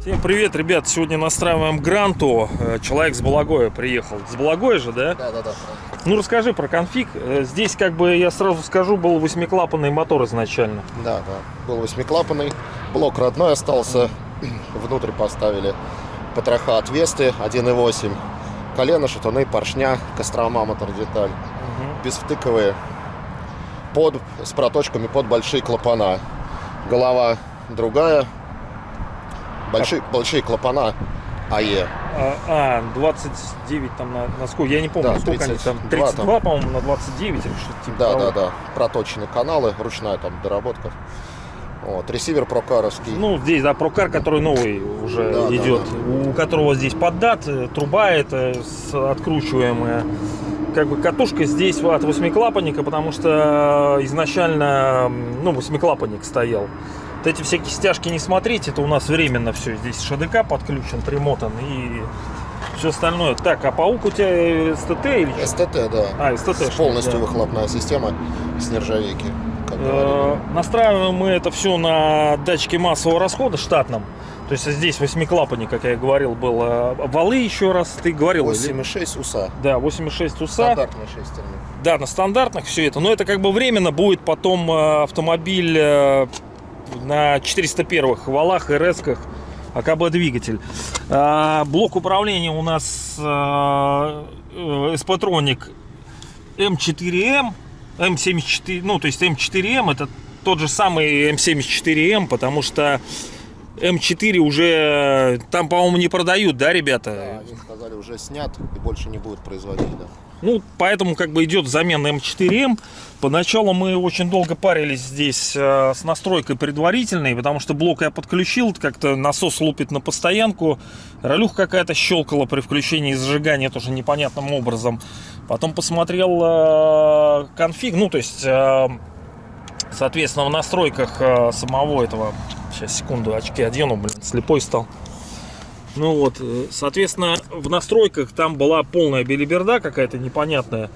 Всем привет, ребят! Сегодня настраиваем Гранту. Э, Человек с Балагоя приехал. С Балагоя же, да? Да, да, да. Ну расскажи про конфиг. Э, Здесь, как бы я сразу скажу, был восьмиклапанный мотор изначально. Да, да. Был восьмиклапанный. Блок родной остался. Внутрь поставили потроха от Весты 1.8. Колено, шатуны, поршня, Кострома мотор-деталь. Безвтыковые. Под, с проточками под большие клапана. Голова другая. Большие, большие клапана АЕ. А, а, 29 там на, на сколько? Я не помню, Да, сколько они там. 32 32, по-моему, на 29 или что-то типа Да, того. да, да. Проточные каналы, ручная там доработка. Вот, ресивер прокаровский. Ну, здесь, да, прокар, который новый уже Да, да, идет, у которого здесь поддат, э, труба это откручиваемая. Как бы катушка здесь от восьмиклапанника, потому что изначально, м, ну, восьмиклапанник стоял. Вот эти всякие стяжки не смотрите, это у нас временно все. Здесь ШДК подключен, примотан и все остальное. Так, а паук у тебя СТТ или что? СТТ, да. А, СТТ. Полностью да. выхлопная система с нержавейки. Э. Настраиваем мы это все на датчике массового расхода штатном. То есть здесь восьмиклапанник, как я и говорил, был. э, Валы еще раз, ты говорил. или- 8,6 УСА. Да, 8,6 УСА. Стандартные шестерни. Да, на стандартных все это. Но это как бы временно будет потом э, автомобиль на 401-х валах и резках АКБ двигатель. А, Блок управления у нас SP-троник М4М, М74, ну то есть М4М это тот же самый М74М, потому что М4 уже там, по-моему, не продают, да, ребята? Да, они сказали, уже снят и больше не будут производить. Да. Ну, поэтому как бы идет замена М4М. Поначалу мы очень долго парились здесь э, с настройкой предварительной, потому что блок я подключил, как-то насос лупит на постоянку, ролюха какая-то щелкала при включении зажигания тоже непонятным образом. Потом посмотрел э, конфиг, ну, то есть, э, соответственно, в настройках самого этого... Сейчас, секунду, очки одену, блин, слепой стал. Ну вот, э, соответственно, в настройках там была полная белиберда какая-то непонятная.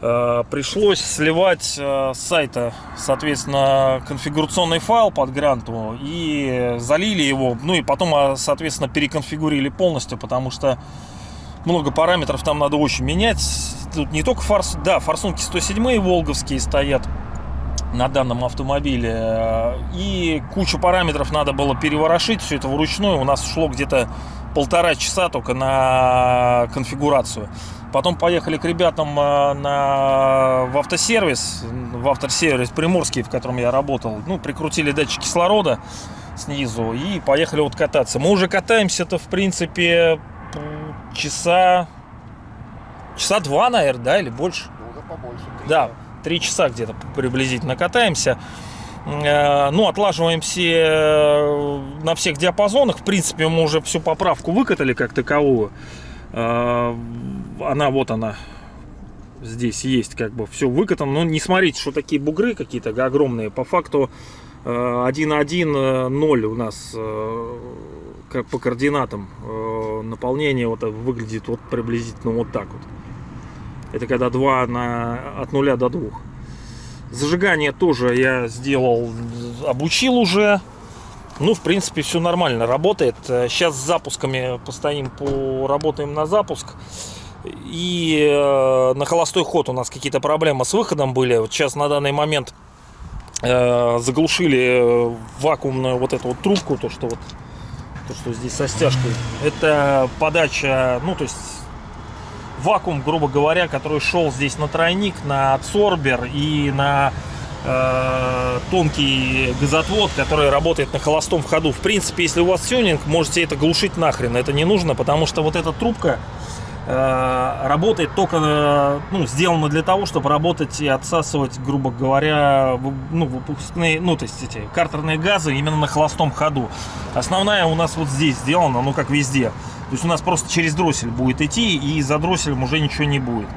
Э, Пришлось сливать э, с сайта, соответственно, конфигурационный файл под гранту и залили его. Ну и потом, а, соответственно, переконфигурили полностью, потому что много параметров там надо очень менять. Тут не только форс... Да, форсунки 107 волговские стоят на данном автомобиле. И кучу параметров надо было переворошить. Все это вручную. У нас ушло где-то полтора часа только на конфигурацию. Потом поехали к ребятам э, на, в автосервис, в автосервис Приморский, в котором я работал. Ну, прикрутили датчик кислорода снизу и поехали вот кататься. Мы уже катаемся-то, в принципе, часа... Часа два, наверное, да, или больше? Уже побольше. три. Да, три часа где-то приблизительно катаемся. Э, Ну, отлаживаем все э, на всех диапазонах. В принципе, мы уже всю поправку выкатали как таковую. Э, Она вот она здесь есть, как бы все выкатано. Но не смотрите, что такие бугры какие-то огромные. По факту э, 1.1.0 у нас по координатам наполнение вот выглядит вот приблизительно вот так вот. Это когда 2 на, от 0 до 2. Зажигание тоже я сделал, обучил уже. Ну, в принципе, все нормально работает. Сейчас с запусками постоим, поработаем на запуск. И э, на холостой ход у нас какие-то проблемы с выходом были. Вот сейчас на данный момент э, заглушили э, вакуумную вот эту вот трубку, то что вот то, что здесь со стяжкой. Это подача, ну, то есть вакуум, грубо говоря, который шел здесь на тройник, на адсорбер и на э, тонкий газотвод, который работает на холостом ходу. В принципе, если у вас тюнинг, можете это глушить нахрен. Это не нужно, потому что вот эта трубка работает только, э, ну, сделана для того, чтобы работать и отсасывать, грубо говоря, ну, выпускные, ну, то есть эти картерные газы именно на холостом ходу. Основная у нас вот здесь сделана, ну, как везде. То есть у нас просто через дроссель будет идти, и за дросселем уже ничего не будет.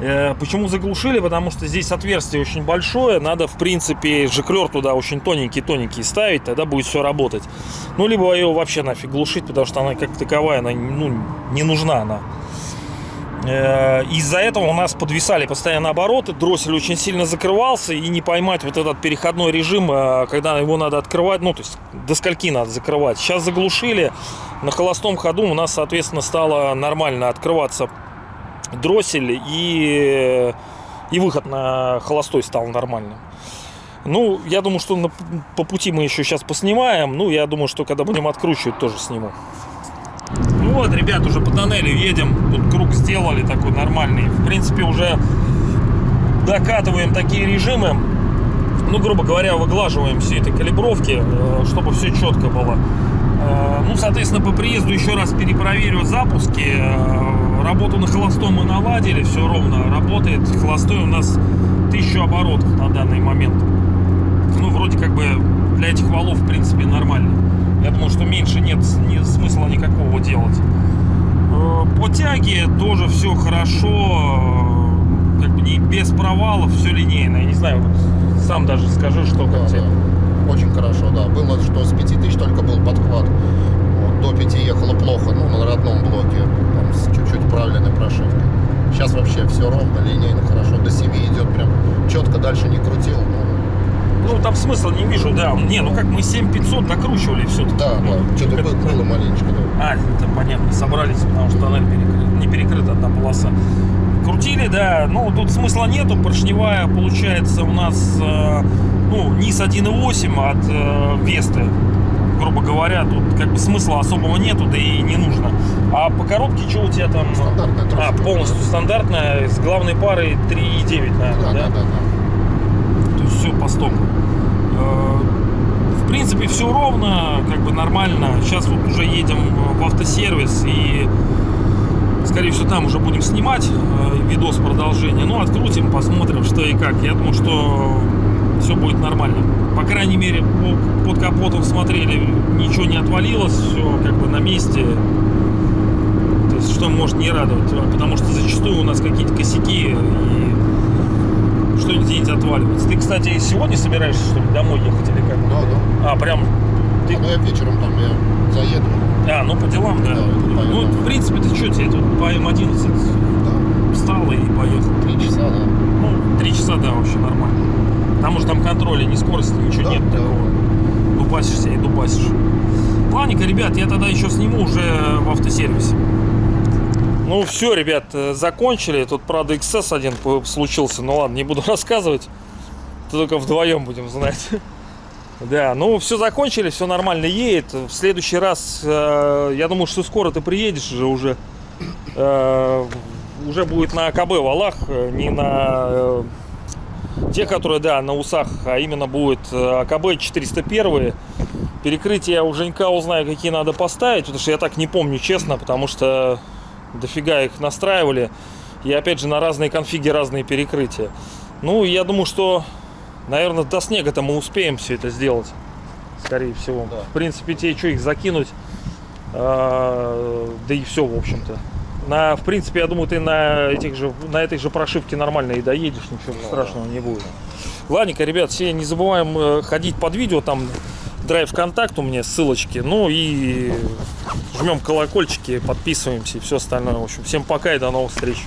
Э, Почему заглушили? Потому что здесь отверстие очень большое, надо, в принципе, жиклер туда очень тоненький-тоненький ставить, тогда будет все работать. Ну, либо ее вообще нафиг глушить, потому что она как таковая, она ну, не нужна она. Э, Из-за этого у нас подвисали постоянно обороты, дроссель очень сильно закрывался, и не поймать вот этот переходной режим, э, когда его надо открывать, ну, то есть до скольки надо закрывать. Сейчас заглушили, на холостом ходу у нас, соответственно, стало нормально открываться дроссель, и, и выход на холостой стал нормальным. Ну, я думаю, что на- по пути мы еще сейчас поснимаем. Ну, я думаю, что когда будем откручивать, тоже сниму. Вот, ребят, уже по тоннелю едем. Тут круг сделали такой нормальный. В принципе, уже докатываем такие режимы. Ну, грубо говоря, выглаживаем все эти калибровки, э, чтобы все четко было. Э, Ну, соответственно, по приезду еще раз перепроверю запуски. Э, Работу на холостом мы наладили, все ровно работает. Холостой у нас 1000 оборотов на данный момент. Ну, вроде как бы для этих валов, в принципе, нормально. Я думаю, что меньше нет ни- смысла никакого делать. Э, По тяге тоже все хорошо, э, как бы не без провалов, все линейно. Я не знаю, вот сам даже скажи, что Да, как тебе. да. Очень хорошо, да. Было, что с 5000 только был подхват. Вот, до 5 ехало плохо, ну, на родном блоке, там, с чуть-чуть правильной прошивкой. Сейчас вообще все ровно, линейно, хорошо. До 7 идет прям четко, дальше не крутил. Ну, Ну, там смысла не вижу, да. Не, ну как мы 7500 накручивали все-таки. да, да, что-то было, было маленечко, да. А, это понятно, собрались, потому что тоннель перекрыт, не перекрыта одна полоса. Крутили, да, ну тут смысла нету, поршневая получается у нас, э, ну, низ 1.8 от э, Весты, грубо говоря, тут как бы смысла особого нету, да и не нужно. А по коробке что у тебя там? Стандартная А, трошка. полностью стандартная, с главной парой 3.9, наверное, Да, да? да, да, да. То есть все по стоку. Э, В принципе, все ровно, как бы нормально. Сейчас вот уже едем в автосервис и, скорее всего, там уже будем снимать э, видос продолжения. Ну, открутим, посмотрим, что и как. Я думаю, что все будет нормально. По крайней мере, по- под капотом смотрели, ничего не отвалилось, все как бы на месте. То есть, что может не радовать, потому что зачастую у нас какие-то косяки и что-нибудь где-нибудь отваливается. Ты, кстати, сегодня собираешься, что ли, домой ехать или как? Да, да. А, прям, ты- А, ну я вечером там я заеду. а, ну по делам, да. Да, ну, в принципе, ты что, тебе тут по М11 Да. встал и поехал. Три часа, да. Ну, три часа, да, вообще нормально. Там уже там контроля, ни скорости, ничего Да, нет да. такого. Дубасишься и дубасишь. Ладненько, ребят, я тогда еще сниму уже в автосервисе. Ну все, ребят, э, закончили. Тут, правда, XS один случился. Ну ладно, не буду рассказывать. Только вдвоем будем знать. Да, ну все закончили, все нормально едет. В следующий раз, э, я думаю, что скоро ты приедешь же уже. Э, уже будет на АКБ валах, э, не на э, те, которые, да, на усах, а именно будет э, АКБ 401. Перекрытие я у Женька узнаю, какие надо поставить, потому что я так не помню, честно, потому что дофига их настраивали. И опять же на разные конфиги разные перекрытия. Ну, я думаю, что, наверное, до снега-то мы успеем все это сделать. Скорее всего. Да. В принципе, тебе что, их закинуть? А, да и все, в общем-то. На, в принципе, я думаю, ты на, этих же, на этой же прошивке нормально и доедешь, ничего Ну, страшного не будет. Ладненько, ребят, все не забываем э, ходить под видео, там драйв контакт у меня, ссылочки. Ну и жмем колокольчики, подписываемся и все остальное. В общем, всем пока и до новых встреч.